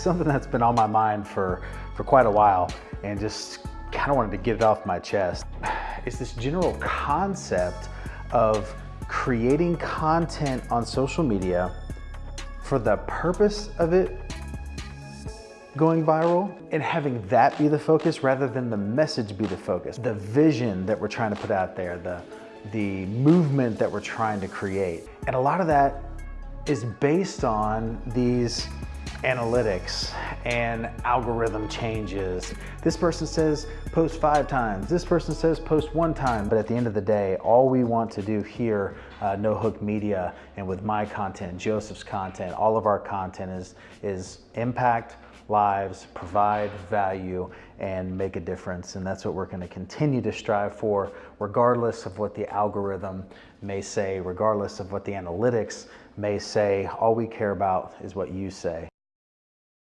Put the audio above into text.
something that's been on my mind for, for quite a while and just kind of wanted to get it off my chest. It's this general concept of creating content on social media for the purpose of it going viral and having that be the focus rather than the message be the focus. The vision that we're trying to put out there, the, the movement that we're trying to create. And a lot of that is based on these analytics and algorithm changes. This person says post five times, this person says post one time, but at the end of the day, all we want to do here, uh, No Hook Media, and with my content, Joseph's content, all of our content is, is impact lives, provide value, and make a difference. And that's what we're gonna continue to strive for, regardless of what the algorithm may say, regardless of what the analytics may say. All we care about is what you say.